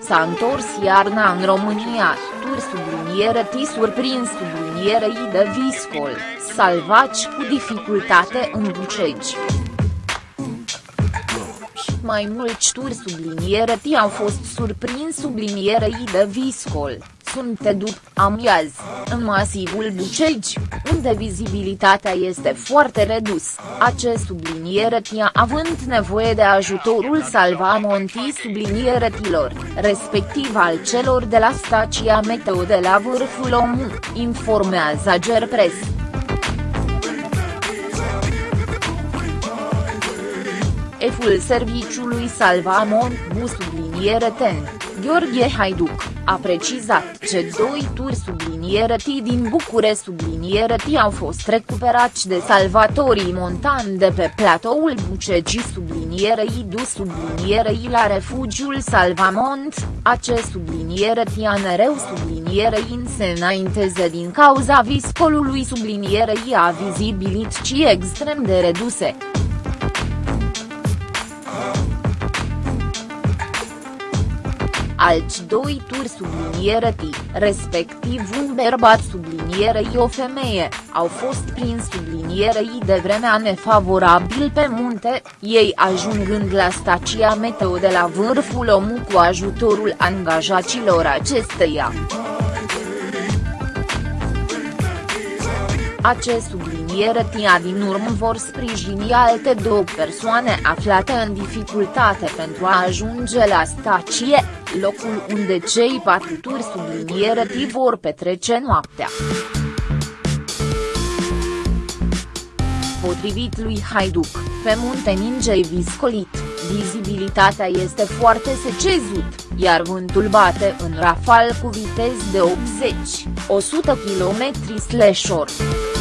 s-a întors iarna în România, tur subliniere T surprins sublinierei de viscol, salvaci cu dificultate în Bucegi. Mai mulți turi subliniere T au fost surprins sublinierei de viscol, sunt după amiaz, în masivul Bucegi, unde vizibilitatea este foarte redus, acest subliniere tia având nevoie de ajutorul salvamontii tilor, respectiv al celor de la stația meteo de la vârful Omu, informează Gerpres. Eful serviciului Salvamont Bu subliniere ten, Gheorghe Haiduc, a precizat că doi turi subliniere T din Bucure subliniere T au fost recuperați de salvatorii montani de pe platoul Bucegi subliniere du subliniere I la refugiul Salvamont, acest subliniere T anereu subliniere in se înainteze din cauza viscolului subliniere I a vizibilității extrem de reduse. Alți doi turi subliniere T, respectiv un bărbat sublinierei o femeie, au fost prins sublinierei de vremea nefavorabil pe munte, ei ajungând la stația meteo de la vârful Omu cu ajutorul angajaților acesteia. Acest subliniere tia din urmă vor sprijini alte două persoane aflate în dificultate pentru a ajunge la stație, locul unde cei patru turi subliniere T vor petrece noaptea. Potrivit lui Haiduc, pe munte Ningei viscolit, vizibilitatea este foarte secezut, iar vântul bate în rafal cu viteză de 80-100 km/h.